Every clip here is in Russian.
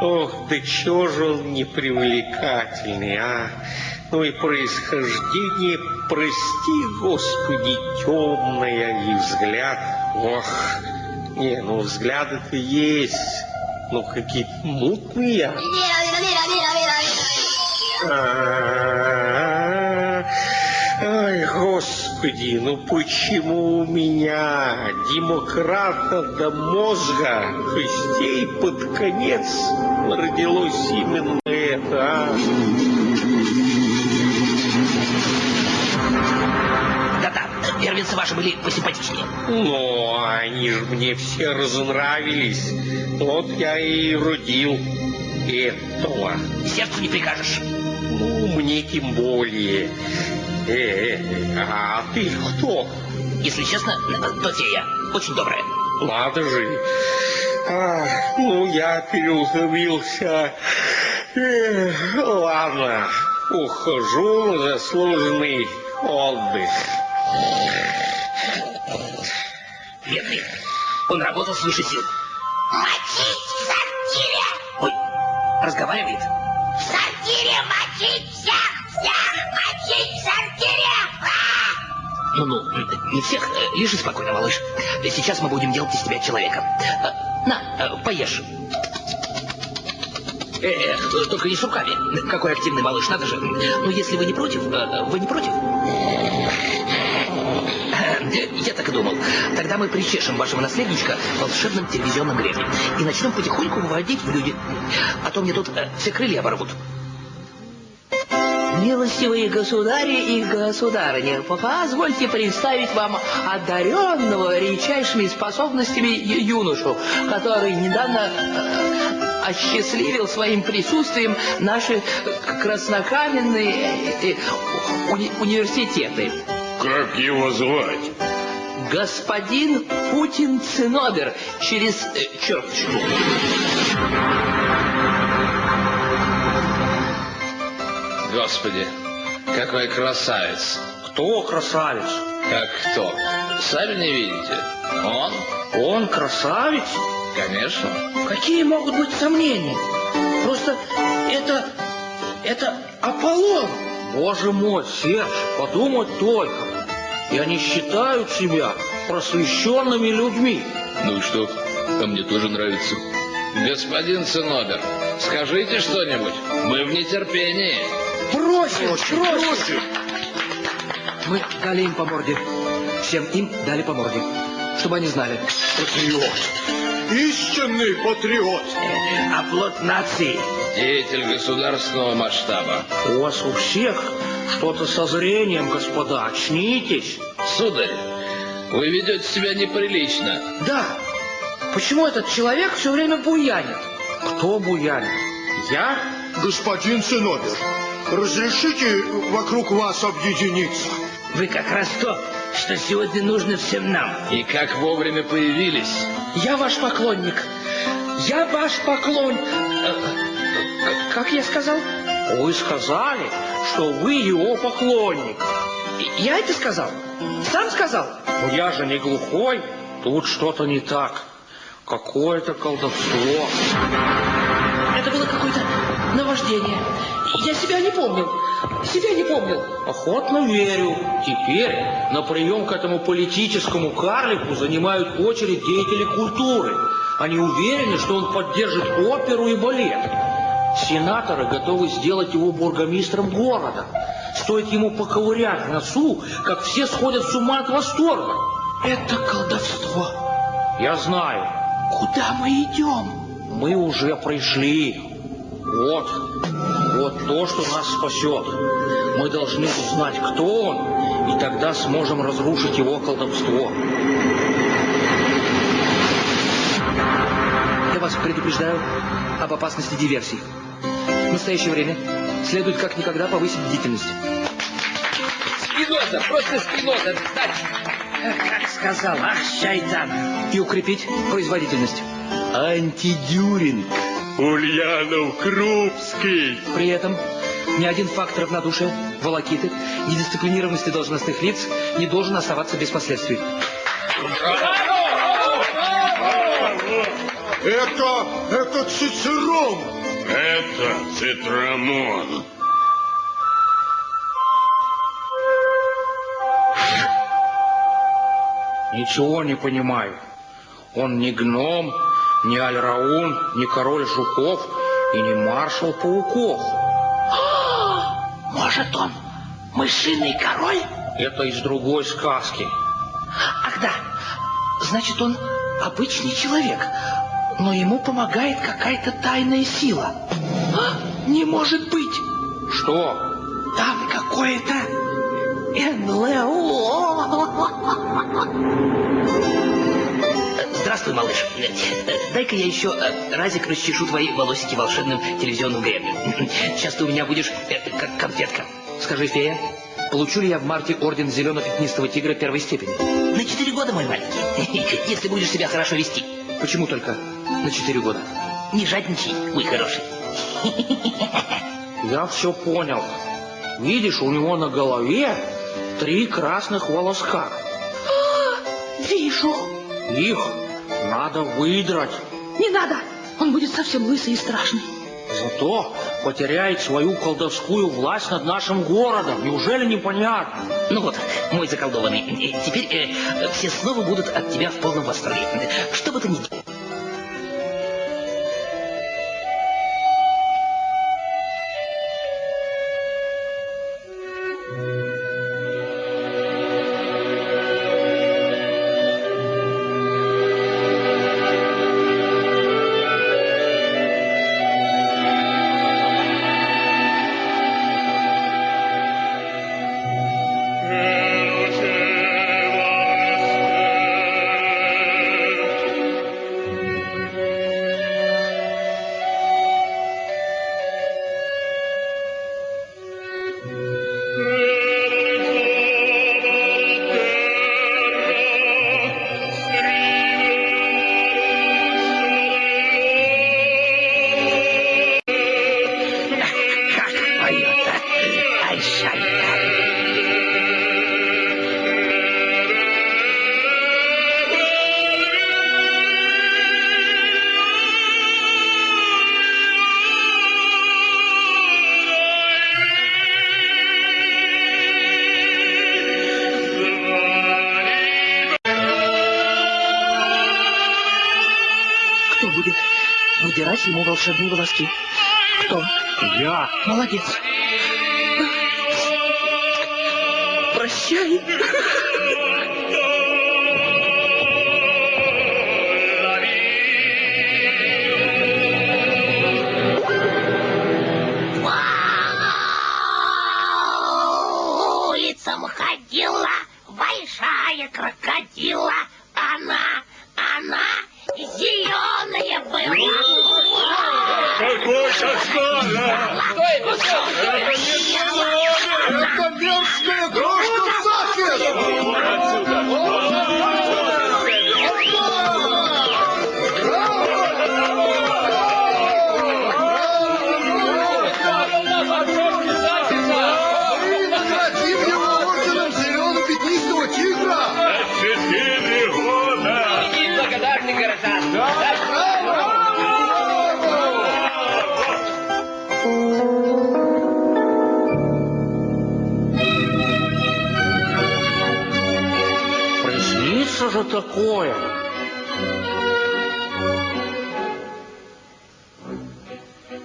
Ох, да чего же он непривлекательный, а? Ну и происхождение, прости, Господи, темное, и взгляд. Ох, не, ну взгляды-то есть, ну какие-то мутные. А-а-а. Ай, Господи, ну почему у меня, демократа до мозга, костей под конец родилось именно это, а? Да-да, первенцы ваши были посимпатичнее. Но они же мне все разонравились. Вот я и родил этого. Сердцу не прикажешь. Ну, мне тем более. Э, а ты кто? Если честно, то фея. Очень добрая. Надо же. А, ну, я переутомился. Э, ладно, ухожу на заслуженный отдых. Бедный. Он работал свыше сил. Мочить в сортире! Ой, разговаривает. А! Ну-ну, не всех. Лежи спокойно, малыш. Сейчас мы будем делать из тебя человека. Э, На, э, поешь. Э, э, только не с руками. Какой активный малыш, надо же. Ну, если вы не против, э, вы не против? Я так и думал. Тогда мы причешем вашего наследничка волшебным телевизионным гребнем и начнем потихоньку выводить в люди. А то мне тут все крылья оборвут. Милостивые государи и государыни, позвольте представить вам одаренного редчайшими способностями юношу, который недавно э, осчастливил своим присутствием наши краснокаменные э, уни- университеты. Как его звать? Господин Путин Цинобер через э, черточку. Господи, какой красавец. Кто красавец? Как кто? Сами не видите? Он? Он красавец? Конечно. Какие могут быть сомнения? Просто это... это Аполлон. Боже мой, Серж, подумать только. И они считают себя просвещенными людьми. Ну и что? А мне тоже нравится. Господин Цинобер, скажите что-нибудь. Мы в нетерпении. Бросим, бросим. Мы дали им по морде. Всем им дали по морде. Чтобы они знали. Патриот. Истинный патриот. Оплот нации. Деятель государственного масштаба. У вас у всех что-то со зрением, господа. Очнитесь. Сударь, вы ведете себя неприлично. Да. Почему этот человек все время буянит? Кто буянит? Я? Господин Цинобер, разрешите вокруг вас объединиться? Вы как раз то, что сегодня нужно всем нам. И как вовремя появились. Я ваш поклонник. Я ваш поклон... э, Как я сказал? Вы сказали, что вы его поклонник. Я это сказал? Сам сказал? Но я же не глухой. Тут что-то не так. Какое-то колдовство. Это было какое-то наваждение. Себя не помнил. Себя не помнил. Охотно верю. Теперь на прием к этому политическому карлику занимают очередь деятели культуры. Они уверены, что он поддержит оперу и балет. Сенаторы готовы сделать его бургомистром города. Стоит ему поковырять носу, как все сходят с ума от восторга. Это колдовство. Я знаю. Куда мы идем? Мы уже пришли. Вот, вот то, что нас спасет. Мы должны узнать, кто он, и тогда сможем разрушить его колдовство. Я вас предупреждаю об опасности диверсий. В настоящее время следует как никогда повысить бдительность. Спиноза, просто Спиноза, кстати. Как сказал, ах, шайтан. И укрепить производительность. Антидюринг. Ульянов Крупский. При этом ни один факт равнодушия, волокиты, недисциплинированности должностных лиц не должен оставаться без последствий. Это, это Цицерон. Это Цитрамон. Ничего не понимаю. Он не гном, не Альраун, не король жуков и не маршал пауков. Может, он мышиный король? Это из другой сказки. Ах да, значит, он обычный человек, но ему помогает какая-то тайная сила. А, Не может быть! Что? Там какое-то НЛО. Здравствуй, малыш. Дай-ка я еще э, разик расчешу твои волосики волшебным телевизионным гребнем. Сейчас ты у меня будешь э, как конфетка. Скажи, фея, получу ли я в марте орден зелено-пятнистого тигра первой степени? На четыре года, мой маленький. Если будешь себя хорошо вести. Почему только на четыре года? Не жадничай, мой хороший. Я все понял. Видишь, у него на голове три красных волоска. Вижу. Их надо выдрать. Не надо. Он будет совсем лысый и страшный. Зато потеряет свою колдовскую власть над нашим городом. Неужели непонятно? Ну вот, мой заколдованный, э, теперь э, все снова будут от тебя в полном восторге. Что бы ты ни делал. Будет выдирать ему волшебные волоски? Кто? Я. Молодец. Прощай. Какой кошмар! Это мерзкая крошка Приснится же такое.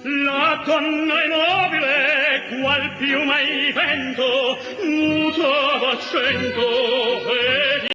La donna è nobile, qual piuma il vento, muto d'accento, e